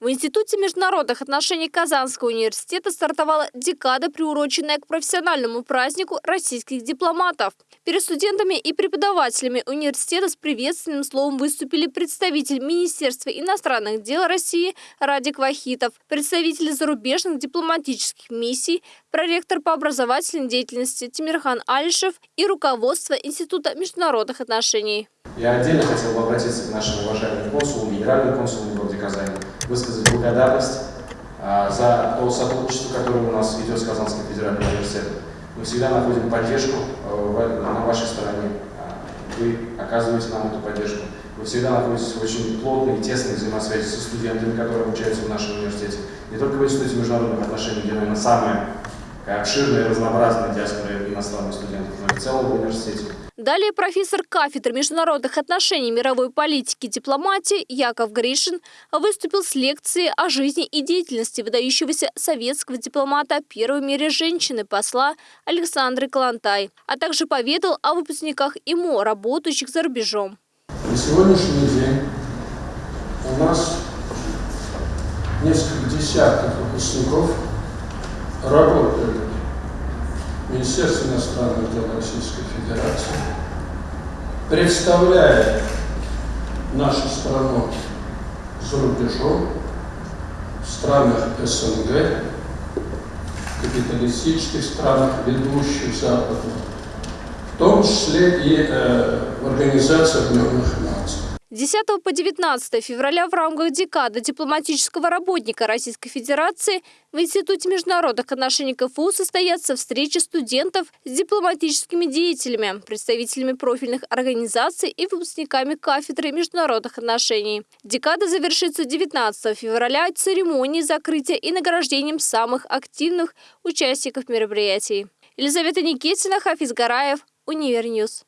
В Институте международных отношений Казанского университета стартовала декада, приуроченная к профессиональному празднику российских дипломатов. Перед студентами и преподавателями университета с приветственным словом выступили представитель Министерства иностранных дел России Радик Вахитов, представители зарубежных дипломатических миссий, проректор по образовательной деятельности Тимирхан Алишев и руководство Института международных отношений. Я отдельно хотел бы обратиться к нашим уважаемым консулам, генеральным консулам в городе Казани, высказать благодарность а, за то сотрудничество, которое у нас идет с Казанским федеральным университетом. Мы всегда находим поддержку э, на вашей стороне. А, вы оказываете нам эту поддержку. Вы всегда находитесь в очень плотной и тесной связи со студентами, которые обучаются в нашем университете. Не только в Институте международных отношений, где, наверное, самая обширная и разнообразная диаспора иностранных студентов, но и в целом в университете. Далее профессор кафедры международных отношений мировой политики и дипломатии Яков Гришин выступил с лекцией о жизни и деятельности выдающегося советского дипломата первой в мире женщины-посла Александры Калантай, а также поведал о выпускниках ИМО, работающих за рубежом. На сегодняшний день у нас несколько десятков выпускников работают Министерство иностранных дел Российской Федерации, представляет нашу страну за рубежом, в странах СНГ, капиталистических странах, ведущих Запада, в том числе и э, в Организации Объединенных Наций. 10 по 19 февраля в рамках декады дипломатического работника Российской Федерации в Институте международных отношений КФУ состоятся встречи студентов с дипломатическими деятелями, представителями профильных организаций и выпускниками кафедры международных отношений. Декада завершится 19 февраля церемонией закрытия и награждением самых активных участников мероприятий. Елизавета Никитина, Хафиз Гараев, Univer News.